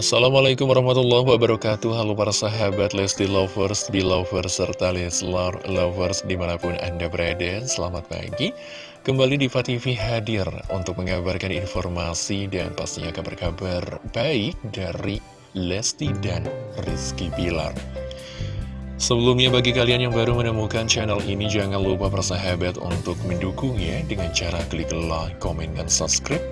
Assalamualaikum warahmatullahi wabarakatuh. Halo para sahabat Lesti Lovers, Belovers, serta Leslar Lovers di mana pun Anda berada. Selamat pagi. Kembali di TV hadir untuk mengabarkan informasi dan pastinya kabar-kabar baik dari Lesti dan Rizky Bilar Sebelumnya bagi kalian yang baru menemukan channel ini Jangan lupa persahabat untuk mendukungnya Dengan cara klik like, komen, dan subscribe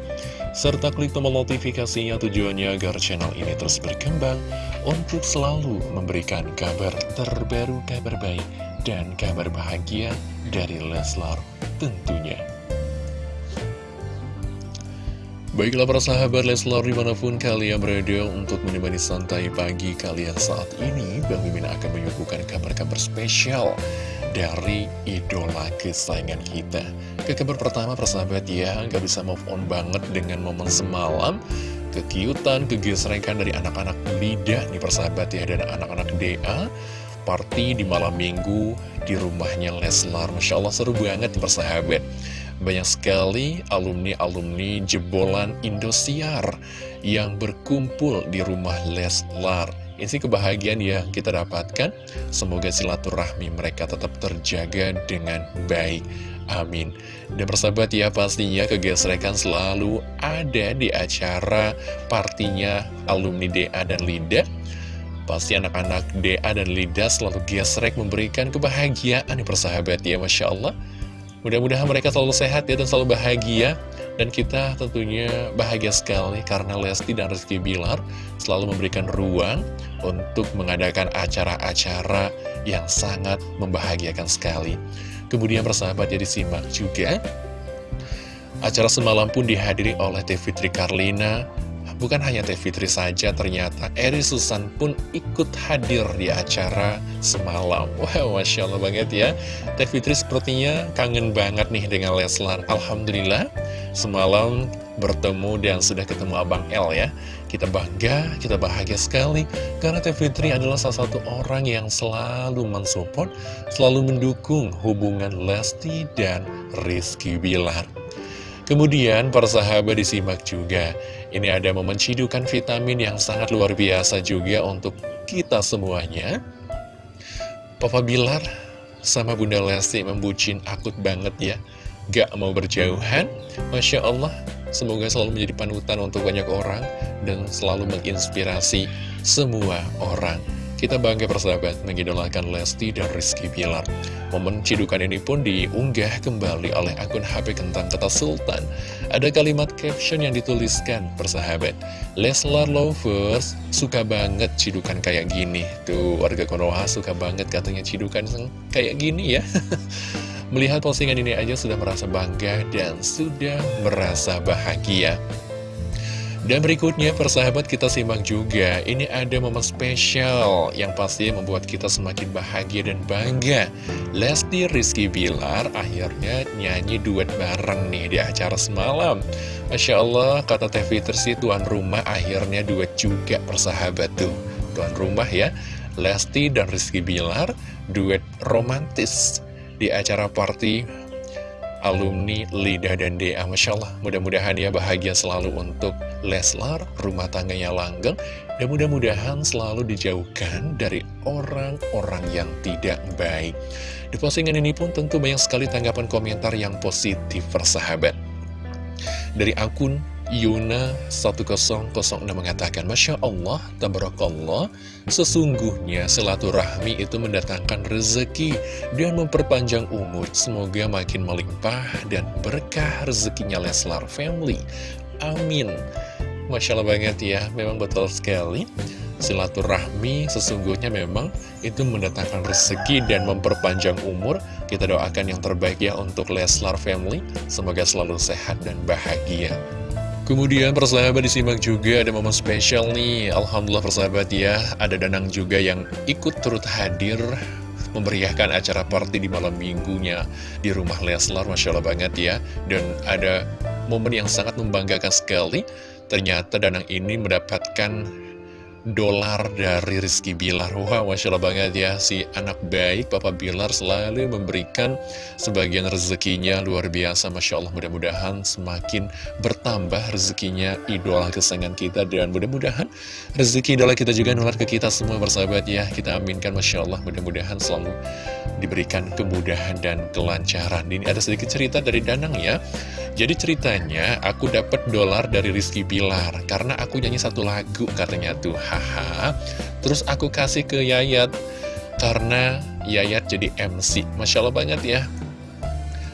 serta klik tombol notifikasinya tujuannya agar channel ini terus berkembang untuk selalu memberikan kabar terbaru, kabar baik, dan kabar bahagia dari Leslar tentunya. Baiklah para sahabat Leslar di mana pun kalian berada untuk menemani santai pagi kalian saat ini Bang Mimin akan menyuguhkan kabar-kabar spesial dari idola kesayangan kita. Ke kabar pertama persahabat ya nggak bisa move on banget dengan momen semalam. Kekiutan, kegesrekan dari anak-anak Lida nih persahabat ya Dan anak-anak DA Party di malam minggu di rumahnya Leslar. Masya Allah seru banget nih persahabat banyak sekali alumni-alumni jebolan Indosiar yang berkumpul di rumah Leslar. Ini kebahagiaan ya kita dapatkan. Semoga silaturahmi mereka tetap terjaga dengan baik. Amin. Dan persahabat ya pastinya kegesrekan selalu ada di acara partinya alumni DA dan Linda. Pasti anak-anak DA dan Linda selalu gesrek memberikan kebahagiaan nih persahabat ya Masya Allah. Mudah-mudahan mereka selalu sehat ya dan selalu bahagia. Dan kita tentunya bahagia sekali karena Lesti dan Rizky Bilar selalu memberikan ruang untuk mengadakan acara-acara yang sangat membahagiakan sekali. Kemudian persahabat jadi simak juga Acara semalam pun dihadiri oleh Teh Fitri Karlina Bukan hanya Teh Fitri saja, ternyata Eri Susan pun ikut hadir di acara semalam. Wow, Masya Allah banget ya. Teh Fitri sepertinya kangen banget nih dengan Leslar. Alhamdulillah, semalam bertemu dan sudah ketemu Abang El ya. Kita bangga, kita bahagia sekali. Karena Teh Fitri adalah salah satu orang yang selalu mensupport, selalu mendukung hubungan Lesti dan Rizky Bilar. Kemudian para sahabat disimak juga Ini ada momen cidukan vitamin yang sangat luar biasa juga untuk kita semuanya. Papa Bilar sama Bunda Lesti membucin akut banget ya. Gak mau berjauhan. Masya Allah Semoga selalu menjadi panutan untuk banyak orang Dan selalu menginspirasi semua orang kita bangga persahabat mengidolakan Lesti dan Rizky Pilar. Momen cidukan ini pun diunggah kembali oleh akun HP Kentang Kata Sultan. Ada kalimat caption yang dituliskan persahabat. Leslar Lovers suka banget cidukan kayak gini. Tuh warga Konoha suka banget katanya cidukan kayak gini ya. Melihat postingan ini aja sudah merasa bangga dan sudah merasa bahagia. Dan berikutnya persahabat kita simak juga. Ini ada momen spesial yang pasti membuat kita semakin bahagia dan bangga. Lesti Rizky Bilar akhirnya nyanyi duet bareng nih di acara semalam. Masya Allah kata Teh Fitri tuan rumah akhirnya duet juga persahabat tuh. Tuan rumah ya Lesti dan Rizky Bilar duet romantis di acara party alumni Lida dan Dea Masya Allah mudah-mudahan ya bahagia selalu untuk Leslar rumah tangganya langgeng dan mudah-mudahan selalu dijauhkan dari orang-orang yang tidak baik. Di postingan ini pun tentu banyak sekali tanggapan komentar yang positif persahabat. Dari akun Yuna 1006 mengatakan Masya Allah, Tabarakallah Sesungguhnya silaturahmi itu mendatangkan rezeki Dan memperpanjang umur. Semoga makin melimpah dan berkah rezekinya Leslar Family. Amin Masya Allah banget ya, memang betul sekali. Silaturahmi sesungguhnya memang itu mendatangkan rezeki dan memperpanjang umur. Kita doakan yang terbaik ya untuk Leslar Family. Semoga selalu sehat dan bahagia. Kemudian persahabat disimak juga ada momen spesial nih. Alhamdulillah persahabat ya Ada Danang juga yang ikut turut hadir Memeriahkan acara party di malam minggunya Di rumah Leslar. Masya Allah banget ya. Dan ada momen yang sangat membanggakan sekali Ternyata Danang ini mendapatkan dolar dari Rizky Bilar. Wah, Masya Allah banget ya. Si anak baik Papa Bilar selalu memberikan sebagian rezekinya. Luar biasa Masya Allah. Mudah-mudahan semakin bertambah rezekinya idola kesayangan kita. Dan mudah-mudahan rezeki idola kita juga nular ke kita semua bersahabat ya. Kita aminkan Masya Allah mudah-mudahan selalu diberikan kemudahan dan kelancaran. Ini ada sedikit cerita dari Danang ya Jadi ceritanya aku dapat dolar dari Rizky Bilar Karena aku nyanyi satu lagu katanya tuh. Haha. Terus aku kasih ke Yayat Karena Yayat jadi MC Masya Allah banget ya.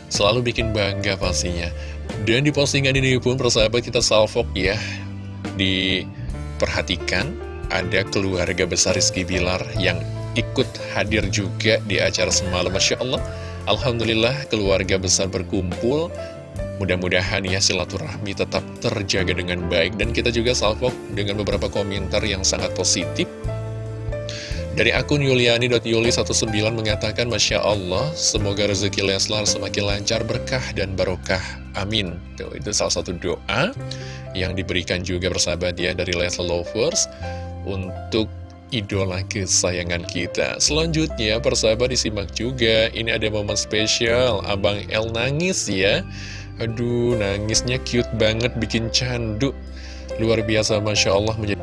Selalu bikin bangga pastinya. Dan di postingan ini pun persahabat kita salvok ya. Diperhatikan Ada keluarga besar Rizky Bilar Yang ikut hadir juga di acara semalam. Masya Allah. Alhamdulillah keluarga besar berkumpul Mudah-mudahan ya silaturahmi tetap terjaga dengan baik. Dan kita juga salvok dengan beberapa komentar yang sangat positif. Dari akun yuliani.yuli19 mengatakan Masya Allah, semoga rezeki Leslar semakin lancar, berkah, dan barokah. Amin. Tuh, Itu salah satu doa yang diberikan juga bersahabat ya dari Leslar Lovers Untuk idola kesayangan kita. Selanjutnya persahabat disimak juga Ini ada momen spesial. Abang El nangis ya Aduh, nangisnya cute banget, bikin candu. Luar biasa, Masya Allah, menjadi,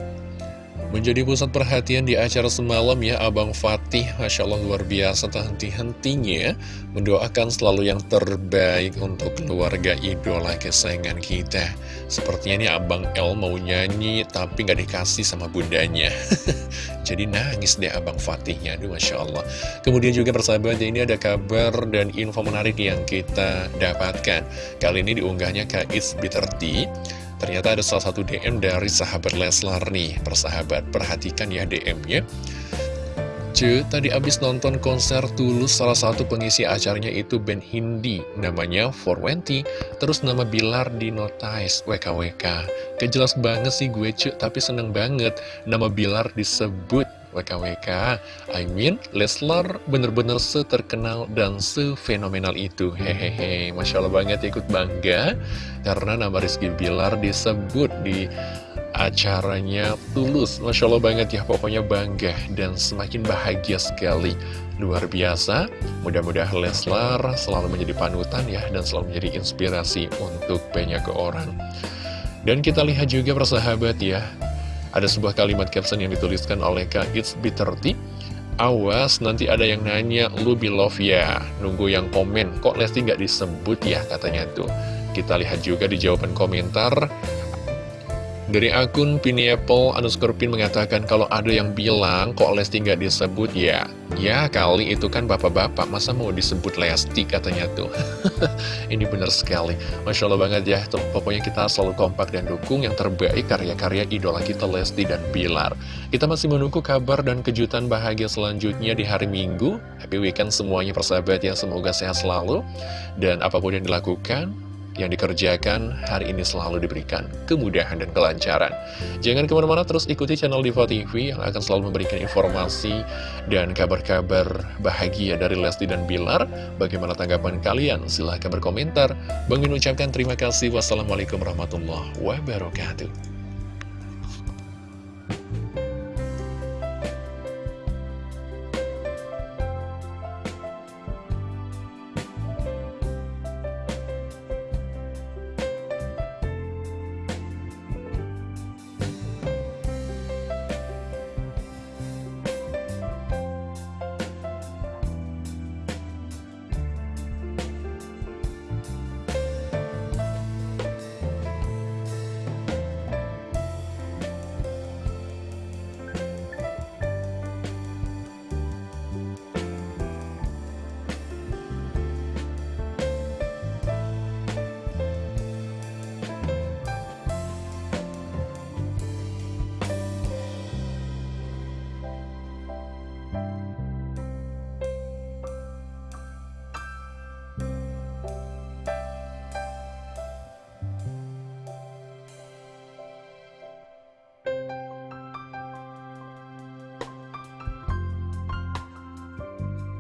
menjadi pusat perhatian di acara semalam ya, Abang Fatih. Masya Allah, luar biasa, tak henti-hentinya mendoakan selalu yang terbaik untuk keluarga idola kesayangan kita. Sepertinya ini Abang El mau nyanyi, tapi nggak dikasih sama bundanya. Jadi nangis deh Abang Fatihnya, aduh Masya Allah. Kemudian juga persahabat, ini ada kabar dan info menarik yang kita dapatkan. Kali ini diunggahnya Kak Tea. Ternyata ada salah satu DM dari sahabat Leslar nih, persahabat. Perhatikan ya DM-nya. Ce, tadi abis nonton konser Tulus salah satu pengisi acaranya itu band Hindi. Namanya 420 terus nama Bilar di notice WKWK kejelas banget sih gue ce tapi seneng banget. Nama Bilar disebut WKWK I mean Leslar bener-bener seterkenal dan sefenomenal itu. Hehehe Masya Allah banget ikut bangga. Karena nama Rizky Bilar disebut di acaranya tulus. Masya Allah banget ya pokoknya bangga dan semakin bahagia sekali. Luar biasa. Mudah-mudahan Leslar selalu menjadi panutan ya dan selalu menjadi inspirasi untuk banyak orang. Dan kita lihat juga persahabat ya ada sebuah kalimat caption yang dituliskan oleh Kak It's B30 Awas nanti ada yang nanya lu be love ya? Nunggu yang komen. Kok Lesti nggak disebut ya katanya tuh. Kita lihat juga di jawaban komentar dari akun Pineapple underscore pin mengatakan kalau ada yang bilang kok Lesti nggak disebut ya. Ya kali itu kan bapak-bapak masa mau disebut Lesti katanya tuh? Ini bener sekali. Masya Allah banget ya. Tuh, Pokoknya kita selalu kompak dan dukung yang terbaik karya-karya idola kita Lesti dan Bilar. Kita masih menunggu kabar dan kejutan bahagia selanjutnya di hari Minggu. Happy weekend semuanya persahabat ya. Semoga sehat selalu. Dan apa pun yang dilakukan yang dikerjakan hari ini selalu diberikan kemudahan dan kelancaran. Jangan ke mana-mana terus ikuti channel Diva TV yang akan selalu memberikan informasi dan kabar-kabar bahagia dari Lesti dan Bilar. Bagaimana tanggapan kalian? Silahkan berkomentar. Bang Min ucapkan terima kasih. Wassalamualaikum warahmatullahi wabarakatuh.